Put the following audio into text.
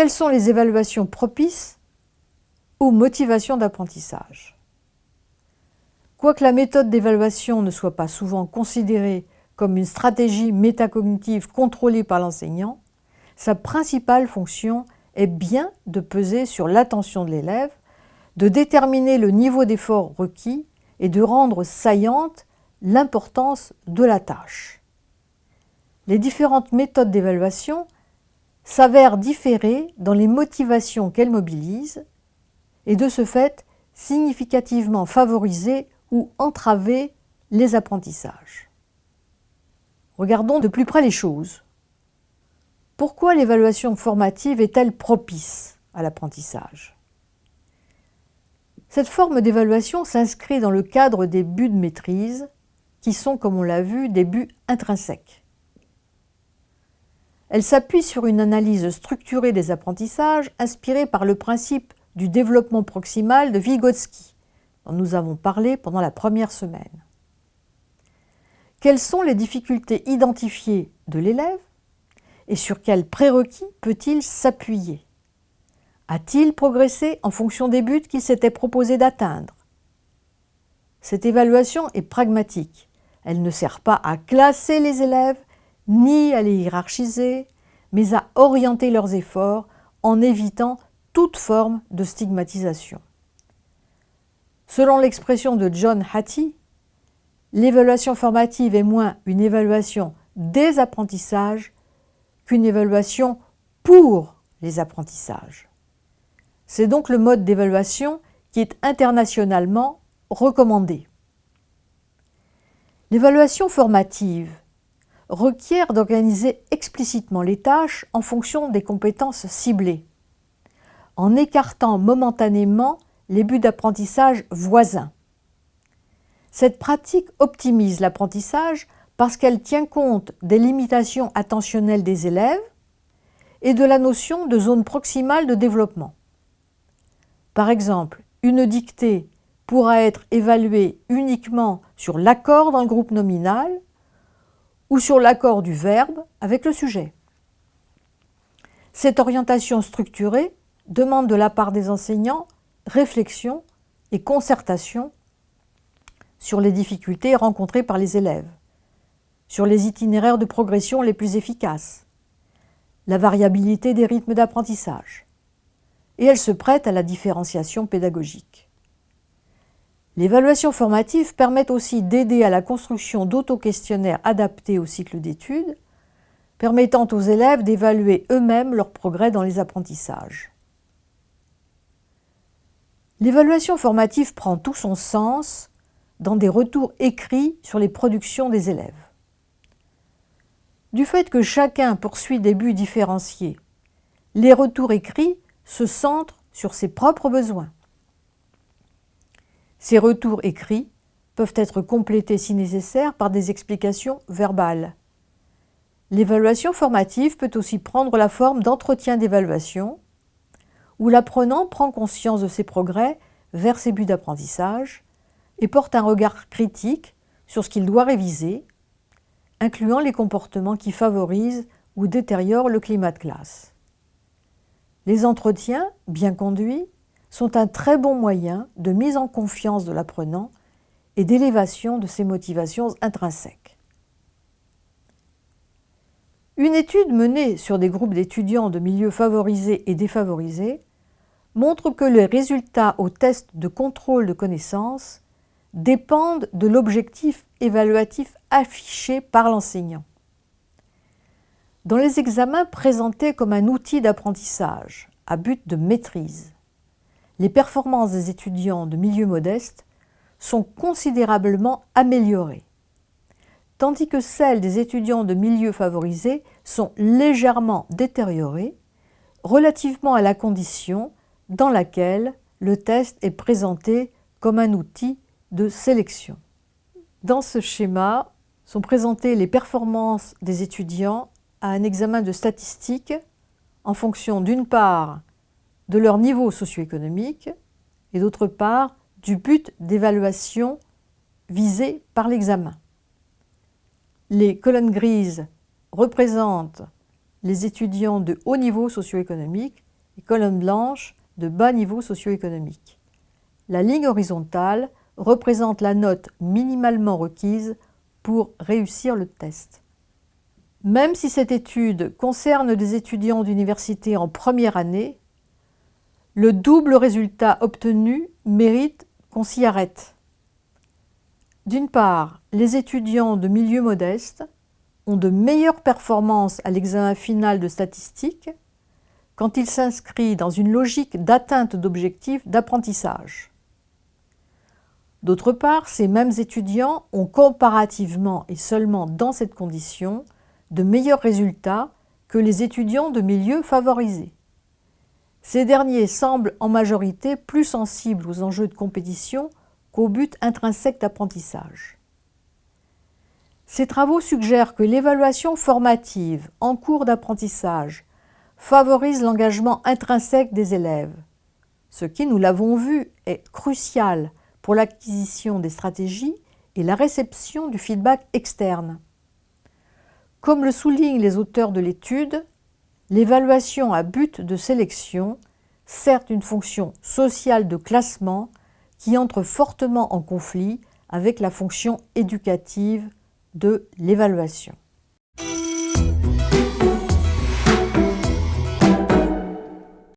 Quelles sont les évaluations propices aux motivations d'apprentissage? Quoique la méthode d'évaluation ne soit pas souvent considérée comme une stratégie métacognitive contrôlée par l'enseignant, sa principale fonction est bien de peser sur l'attention de l'élève, de déterminer le niveau d'effort requis et de rendre saillante l'importance de la tâche. Les différentes méthodes d'évaluation s'avèrent différer dans les motivations qu'elles mobilisent et de ce fait significativement favoriser ou entraver les apprentissages. Regardons de plus près les choses. Pourquoi l'évaluation formative est-elle propice à l'apprentissage? Cette forme d'évaluation s'inscrit dans le cadre des buts de maîtrise, qui sont, comme on l'a vu, des buts intrinsèques. Elle s'appuie sur une analyse structurée des apprentissages inspirée par le principe du développement proximal de Vygotsky, dont nous avons parlé pendant la première semaine. Quelles sont les difficultés identifiées de l'élève et sur quels prérequis peut-il s'appuyer? A-t-il progressé en fonction des buts qu'il s'était proposé d'atteindre? Cette évaluation est pragmatique. Elle ne sert pas à classer les élèves, ni à les hiérarchiser, mais à orienter leurs efforts en évitant toute forme de stigmatisation. Selon l'expression de John Hattie, l'évaluation formative est moins une évaluation des apprentissages qu'une évaluation pour les apprentissages. C'est donc le mode d'évaluation qui est internationalement recommandé. L'évaluation formative requiert d'organiser explicitement les tâches en fonction des compétences ciblées, en écartant momentanément les buts d'apprentissage voisins. Cette pratique optimise l'apprentissage parce qu'elle tient compte des limitations attentionnelles des élèves et de la notion de zone proximale de développement. Par exemple, une dictée pourra être évaluée uniquement sur l'accord d'un groupe nominal ou sur l'accord du verbe avec le sujet. Cette orientation structurée demande de la part des enseignants réflexion et concertation sur les difficultés rencontrées par les élèves sur les itinéraires de progression les plus efficaces, la variabilité des rythmes d'apprentissage, et elle se prête à la différenciation pédagogique. L'évaluation formative permet aussi d'aider à la construction d'auto-questionnaires adaptés au cycle d'études, permettant aux élèves d'évaluer eux-mêmes leur progrès dans les apprentissages. L'évaluation formative prend tout son sens dans des retours écrits sur les productions des élèves. Du fait que chacun poursuit des buts différenciés, les retours écrits se centrent sur ses propres besoins. Ces retours écrits peuvent être complétés si nécessaire par des explications verbales. L'évaluation formative peut aussi prendre la forme d'entretien d'évaluation, où l'apprenant prend conscience de ses progrès vers ses buts d'apprentissage et porte un regard critique sur ce qu'il doit réviser incluant les comportements qui favorisent ou détériorent le climat de classe. Les entretiens, bien conduits, sont un très bon moyen de mise en confiance de l'apprenant et d'élévation de ses motivations intrinsèques. Une étude menée sur des groupes d'étudiants de milieux favorisés et défavorisés montre que les résultats aux tests de contrôle de connaissances dépendent de l'objectif évaluatif affiché par l'enseignant. Dans les examens présentés comme un outil d'apprentissage à but de maîtrise, les performances des étudiants de milieu modeste sont considérablement améliorées, tandis que celles des étudiants de milieu favorisés sont légèrement détériorées relativement à la condition dans laquelle le test est présenté comme un outil de sélection. Dans ce schéma sont présentées les performances des étudiants à un examen de statistiques en fonction d'une part de leur niveau socio-économique et d'autre part du but d'évaluation visé par l'examen. Les colonnes grises représentent les étudiants de haut niveau socio-économique et colonne blanche de bas niveau socio-économique. La ligne horizontale représente la note minimalement requise pour réussir le test. Même si cette étude concerne des étudiants d'université en première année, le double résultat obtenu mérite qu'on s'y arrête. D'une part, les étudiants de milieu modeste ont de meilleures performances à l'examen final de statistique quand il s'inscrit dans une logique d'atteinte d'objectifs d'apprentissage. D'autre part, ces mêmes étudiants ont comparativement et seulement dans cette condition de meilleurs résultats que les étudiants de milieux favorisés. Ces derniers semblent en majorité plus sensibles aux enjeux de compétition qu'au but intrinsèque d'apprentissage. Ces travaux suggèrent que l'évaluation formative en cours d'apprentissage favorise l'engagement intrinsèque des élèves, ce qui, nous l'avons vu, est crucial pour l'acquisition des stratégies et la réception du feedback externe. Comme le soulignent les auteurs de l'étude, l'évaluation à but de sélection sert une fonction sociale de classement qui entre fortement en conflit avec la fonction éducative de l'évaluation.